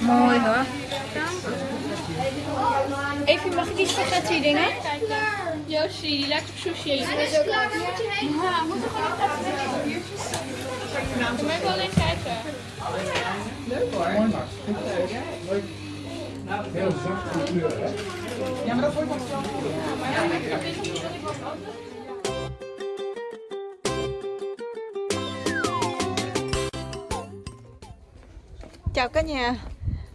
Mooi hoor. Even, mag ik iets van die dingen? Josie, die lijkt op sushi. Ja, moet er gewoon Kom even alleen kijken. Leuk hoor. Mooi Max. Leuk. Heel zachte kleur, hè? Ja, maar dat wordt nog zo. Chào cả nhà.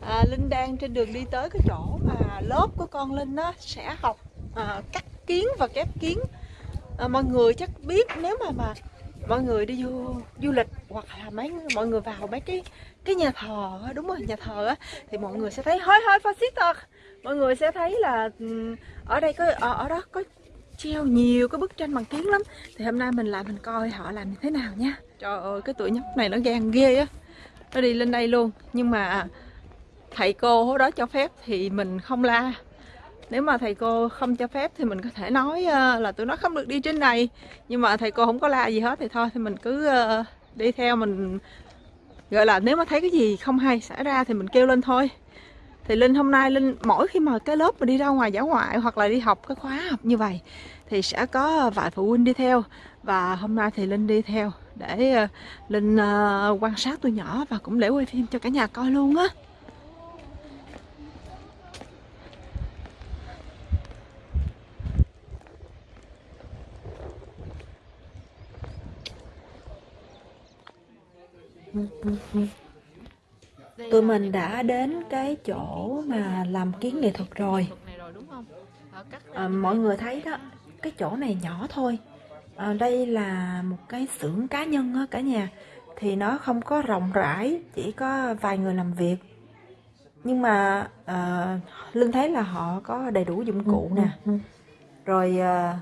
À, Linh đang trên đường đi tới cái chỗ mà lớp của con Linh á, sẽ học à, cắt kiến và kép kiến. À, Mọi người chắc biết nếu mà mà mọi người đi du, du lịch hoặc là mấy mọi người vào mấy cái cái nhà thờ đúng rồi nhà thờ á thì mọi người sẽ thấy hơi hoi fascista mọi người sẽ thấy là ừ, ở đây có ở, ở đó có treo nhiều cái bức tranh bằng kiến lắm. Thì hôm nay mình lại mình coi họ làm như thế nào nha. Trời ơi cái tuổi nhóc này nó gan ghê á nó đi lên đây luôn. Nhưng mà thầy cô đó cho phép thì mình không la. Nếu mà thầy cô không cho phép thì mình có thể nói ờ, là tụi nó không được đi trên này. Nhưng mà thầy cô không có la gì hết thì thôi, thì mình cứ ờ, đi theo mình. Gọi là nếu mà thấy cái gì không hay xảy ra thì mình kêu lên thôi thì linh hôm nay linh, mỗi khi mà cái lớp mà đi ra ngoài giả ngoại hoặc là đi học cái khóa học như vậy, thì sẽ có vài phụ huynh đi theo. Và hôm nay thì linh đi theo để ờ, linh ờ, quan sát tôi nhỏ và cũng để quay phim cho cả nhà coi luôn á tụi mình đã đến cái chỗ mà làm kiến nghệ thuật rồi. À, mọi người thấy đó cái chỗ này nhỏ thôi. À, đây là một cái xưởng cá nhân á cả nhà. Thì nó không có rộng rãi chỉ có vài người làm việc. Nhưng mà à, linh thấy là họ có đầy đủ dụng cụ nè. rồi à,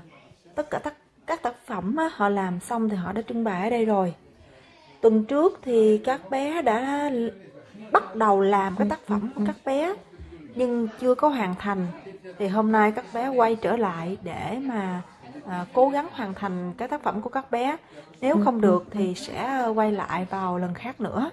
tất cả tất, các tác phẩm á, họ làm xong thì họ đã trưng bày ở đây rồi. Tuần trước thì các bé đã bắt đầu làm cái tác phẩm của các bé nhưng chưa có hoàn thành. Thì hôm nay các bé quay trở lại để mà à, cố gắng hoàn thành cái tác phẩm của các bé. Nếu không được thì sẽ quay lại vào lần khác nữa.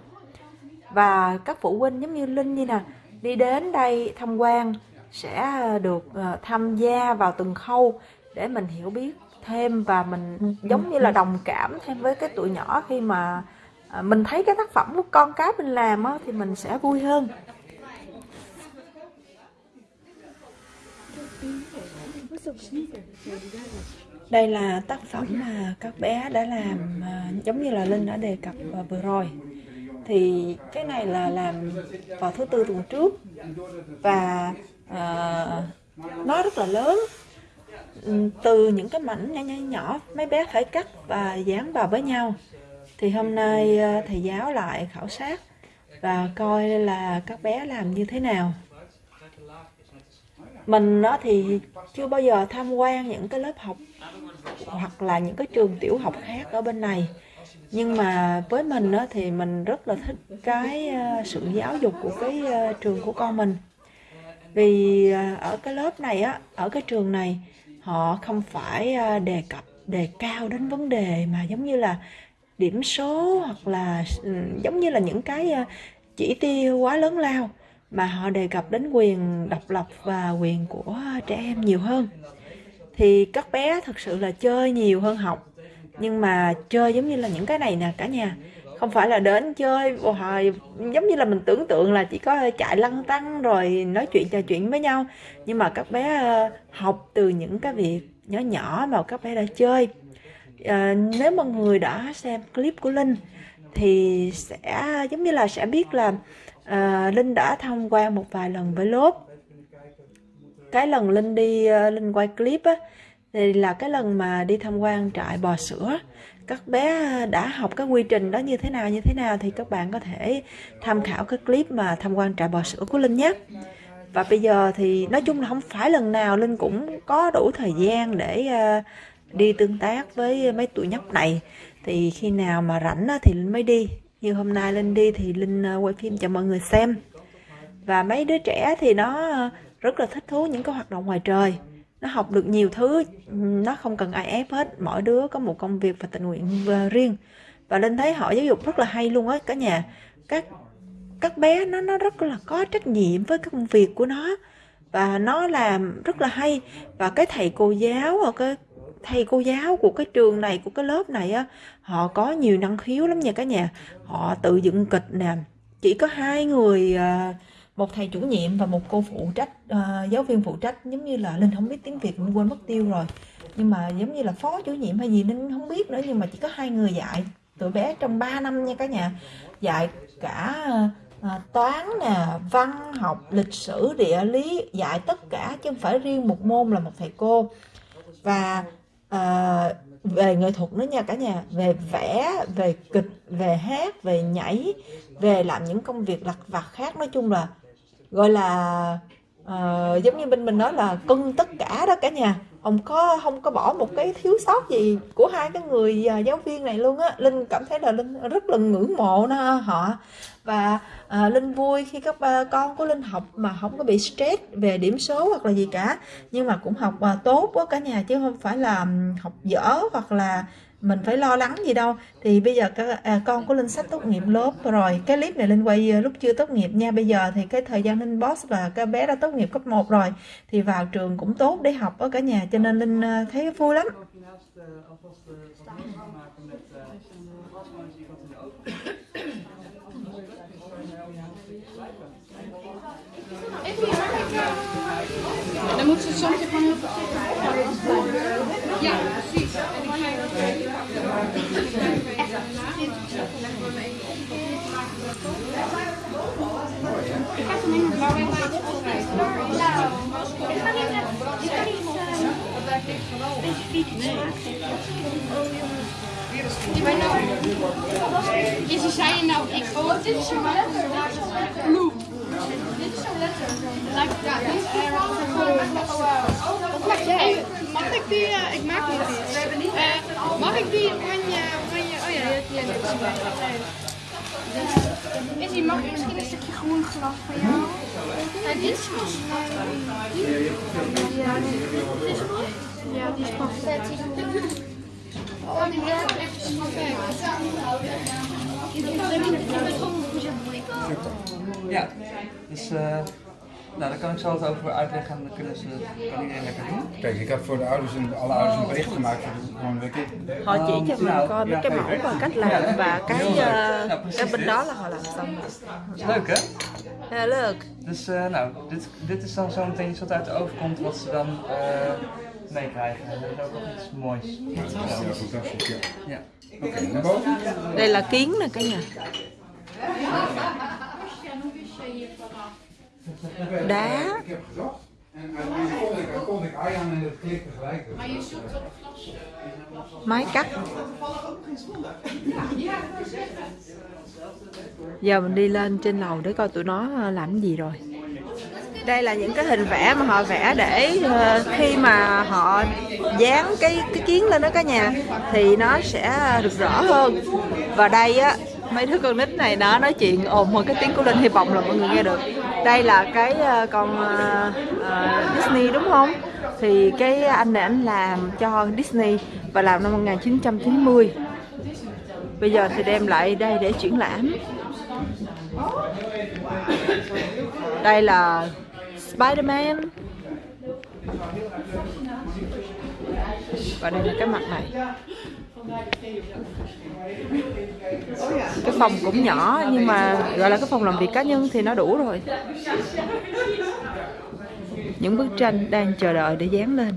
Và các phụ huynh giống như linh như nè đi đến đây tham quan sẽ được uh, tham gia vào từng khâu để mình hiểu biết thêm và mình giống như là đồng cảm thêm với cái tuổi nhỏ khi mà À, mình thấy cái tác phẩm của con cái mình làm á, thì mình sẽ vui hơn. Đây là tác phẩm mà các bé đã làm à, giống như là linh đã đề cập à, vừa rồi. Thì cái này là làm vào thứ tư tuần trước. Và uh, nó rất là lớn. Ừ, từ những cái mảnh nhỏ nhỏ nhỏ mấy bé phải cắt và dán vào với nhau thì hôm nay ờ, thầy giáo lại khảo sát và coi là các bé làm như thế nào. Mình nó thì chưa bao giờ tham quan những cái lớp học hoặc là những cái trường tiểu học khác ở bên này. Nhưng mà với mình đó thì mình rất là thích cái ờ, sự giáo dục của cái ờ, trường của con mình. Vì ở cái lớp này á, ở cái trường này, họ không phải đề cập, đề cao đến vấn đề mà giống như là điểm số hoặc là ừ, giống như là những cái ờ, chỉ tiêu quá lớn lao mà họ đề cập đến quyền độc lập và quyền của trẻ em nhiều hơn. Thì các bé thật sự là chơi nhiều hơn học, nhưng mà chơi giống như là những cái này nè cả nhà. Không phải là đến chơi hồi giống như là mình tưởng tượng là chỉ có chạy lăn tăng rồi nói chuyện trò chuyện với nhau. Nhưng mà các bé ờ, học từ những cái việc nhỏ nhỏ mà các bé đã chơi à, nếu mà người đã xem clip của linh thì sẽ giống như là sẽ biết là à, linh đã tham quan một vài lần với lớp cái lần linh đi uh, linh quay clip á thì là cái lần mà đi tham quan trại bò sữa. Các bé đã học cái quy trình đó như thế nào như thế nào thì các bạn có thể tham khảo cái clip mà tham quan trại bò sữa của linh nhé. Và bây giờ thì nói chung là không phải lần nào linh cũng có đủ thời gian để uh, đi tương tác với mấy tụi nhóc này. Thì khi nào mà rảnh thì linh mới đi. Như hôm nay linh đi thì linh ờ, quay phim cho mọi người xem. Và mấy đứa trẻ thì nó ờ, rất là thích thú những cái hoạt động ngoài trời. Nó học được nhiều thứ nó không cần ai ép hết. Mỗi đứa có một công việc và tình nguyện ờ, riêng. Và linh thấy họ giáo dục rất là hay luôn á, cả nhà. Các các bé nó nó rất là có trách nhiệm với công việc của nó. Và nó làm rất là hay. Và cái thầy cô giáo và cái thầy cô giáo của cái trường này của cái lớp này á họ có nhiều năng khiếu lắm nha cả nhà. Họ tự dựng kịch nè chỉ có hai người à, một thầy chủ nhiệm và một cô phụ trách uh, giáo viên phụ trách giống như là linh không biết tiếng việt mình quên mất tiêu rồi. Nhưng mà giống như là phó chủ nhiệm hay gì linh không biết nữa nhưng mà chỉ có hai người dạy tụi bé trong 3 năm nha cả nhà. Dạy cả uh, toán nè văn học lịch sử địa lý dạy tất cả chứ không phải riêng một môn là một thầy cô. Và uh, về nghệ thuật nữa nha cả nhà về vẽ về kịch về hát về nhảy về làm những công việc lặt vặt khác nói chung là gọi là uh, giống như bên mình nói là cưng tất cả đó cả nhà. Không có không có bỏ một cái thiếu sót gì của hai cái người à, giáo viên này luôn á. Linh cảm thấy là linh rất là ngưỡng mộ nó, họ và à, linh vui khi các ba con của linh học mà không có bị stress về điểm số hoặc là gì cả. Nhưng mà cũng học à, tốt quá cả nhà chứ không phải là học dở hoặc là mình phải lo lắng gì đâu. Thì bây giờ các à, con của linh sắp tốt nghiệp lớp rồi. Cái clip này linh quay à, lúc chưa tốt nghiệp nha. Bây giờ thì cái thời gian linh boss là cái bé đã tốt nghiệp cấp 1 rồi thì vào trường cũng tốt để học ở cả nhà. Cho nên linh à, thấy vui lắm. Dan moet ze soms gewoon heel Ja, precies. En ik ga je dat even Ik heb hem in het blauw en het opschrijven. Nou, ik ga niet naar... Ik ga niet specifiek Nee, maar nou... Is zei je nou, ik... Oh, dit is zo'n letter. Bloem. Dit is zo'n letter. Lijkt ja, dit is Mag ik die, uh, ik maak die niet. Uh, mag ik die oranje, oranje, oh ja, die heb ik Is die, mag ik misschien een stukje groen glas van jou? Ja, dit is pas. Ja, dit is goed. Ja, die is pas. Oh, die werkt echt perfect. Ja, dus uh, nou, daar kan ik zo wat over uitleggen en dan kunnen ze, kan iedereen lekker doen. Kijk, ik heb voor de ouders en alle ouders een bericht gemaakt voor de komende week. Họ chỉ cho mình coi mấy cái mẫu và cách làm và cái cái bên đó là họ làm xong rồi. Leuk hè? Ja, leuk. Dus uh, nou, dit, dit is dan zometeen iets wat uit de oven komt wat ze dan uh, meekrijgen. Dat is ook nog iets moois. Ja, fantastisch. Ja. Ja. Oké, okay, naar boven. Đây là kiến nè cả nhà. Đá. Ik heb gezocht. En uiteindelijk kon ik, kon ik Arjan en het klikte gelijk. Maar je zoekt op Máy cắt. Giờ mình đi lên trên lầu để coi tụi nó làm gì rồi. Đây là những cái hình vẽ mà họ vẽ để uh, khi mà họ dán cái cái kiến lên đó cả nhà thì nó sẽ được rõ hơn. Và đây á mấy đứa con nít này nó nói chuyện ồn hơn cái tiếng của Linh hy vọng là mọi người nghe được. Đây là cái uh, con uh, uh, Disney đúng không? Thì cái anh này anh làm cho Disney và làm năm 1990 bây giờ thì đem lại đây để triển lãm. Đây là Spider-Man. Và đây là cái mặt này cái phòng cũng nhỏ, nhưng mà gọi là cái phòng làm việc cá nhân thì nó đủ rồi. Những bức tranh đang chờ đợi để dán lên.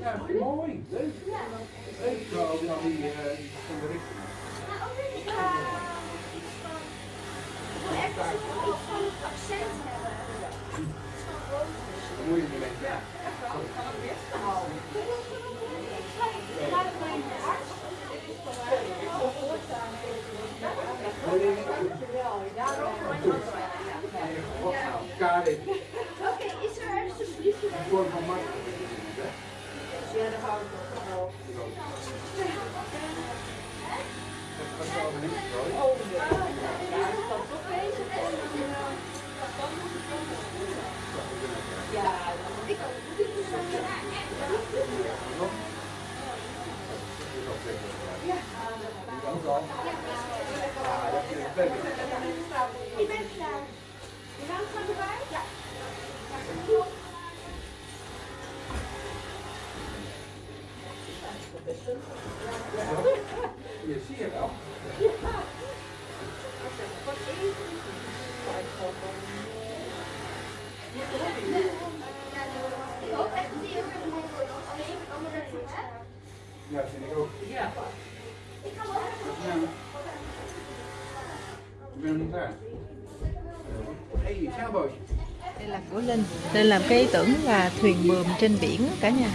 Ja, mooi. Leuk. Leuk. Zo, ook nog die eh, van de richting. Ik ben klaar. Je naam gaat erbij? Ja. Je ziet het wel. Ja, vind ik ook. Ik kan wel even. Ja. Ik ben niet daar. Hey, zeilbootje. Đây là của Linh Linh làm cái ý tưởng là thuyền buồm trên biển cả nhà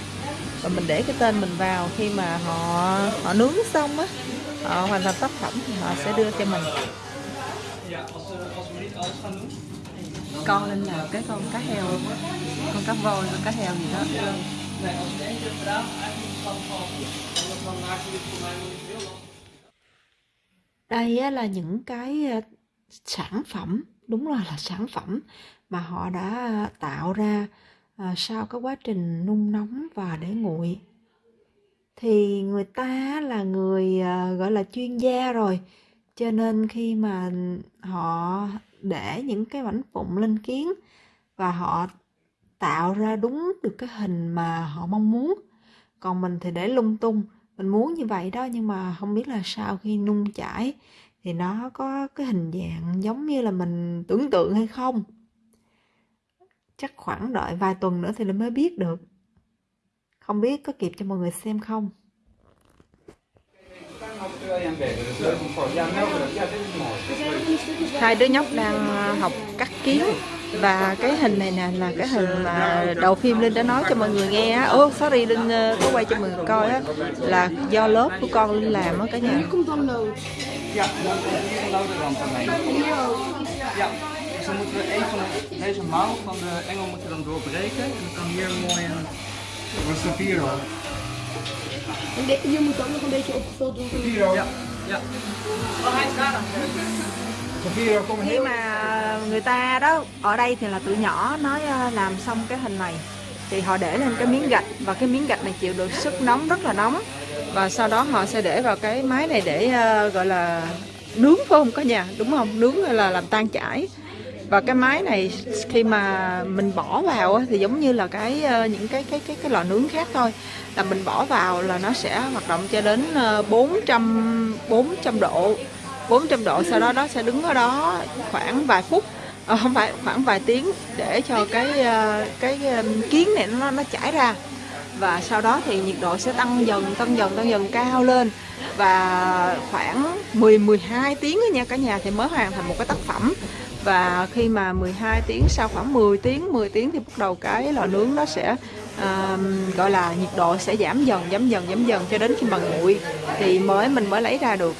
và mình để cái tên mình vào khi mà họ họ nướng xong á Họ hoàn thành tác phẩm thì họ sẽ đưa cho mình. Con Linh làm cái con cá heo Con cá voi, con cá heo gì đó. Đây á, là những cái ờ, sản phẩm Đúng rồi là sản phẩm Mà họ đã tạo ra à, sau cái quá trình nung nóng và để nguội. Thì người ta là người à, gọi là chuyên gia rồi cho nên khi mà họ để những cái mảnh vụn lên kiến và họ tạo ra đúng được cái hình mà họ mong muốn. Còn mình thì để lung tung mình muốn như vậy đó nhưng mà không biết là sau khi nung chảy thì nó có cái hình dạng giống như là mình tưởng tượng hay không chắc khoảng đợi vài tuần nữa thì mới biết được. Không biết có kịp cho mọi người xem không? Hai đứa nhóc đang ờ, học cắt kiến và cái hình này nè là cái hình mà đầu phim linh đã nói cho mọi người nghe á. Ô sorry linh ờ, có quay cho mọi người coi á. Là do lớp của con linh làm á cả nhà Dus dan moeten we een van de, deze mouw van de engel moeten dan doorbreken. En dan kan hier mooi een... Wat is de hier moet ook nog een beetje opgevuld worden. Hoor. Ja, ja. Vier kom khi heel mà người ta đó ở đây thì là tụi nhỏ nói ờ, làm xong cái hình này thì họ để lên cái miếng gạch và cái miếng gạch này chịu được sức nóng rất là nóng và sau đó họ sẽ để vào cái máy này để ờ, gọi là nướng phải không cả nhà đúng không nướng là làm tan chảy và cái máy này khi mà mình bỏ vào thì giống như là cái ờ, những cái cái cái cái lò nướng khác thôi. Là mình bỏ vào là nó sẽ hoạt động cho đến ờ, 400 400 độ. 400 độ sau đó nó sẽ đứng ở đó khoảng vài phút ờ, không phải, khoảng vài tiếng để cho cái cái kiến này nó nó chảy ra. Và sau đó thì nhiệt độ sẽ tăng dần tăng dần tăng dần cao lên. Và khoảng 10 12 tiếng nha cả nhà, thì mới hoàn thành một cái tác phẩm và khi mà 12 tiếng sau khoảng 10 tiếng 10 tiếng thì bắt đầu cái lò nướng nó sẽ à, gọi là nhiệt độ sẽ giảm dần giảm dần giảm dần cho đến khi mà nguội. Thì mới mình mới lấy ra được.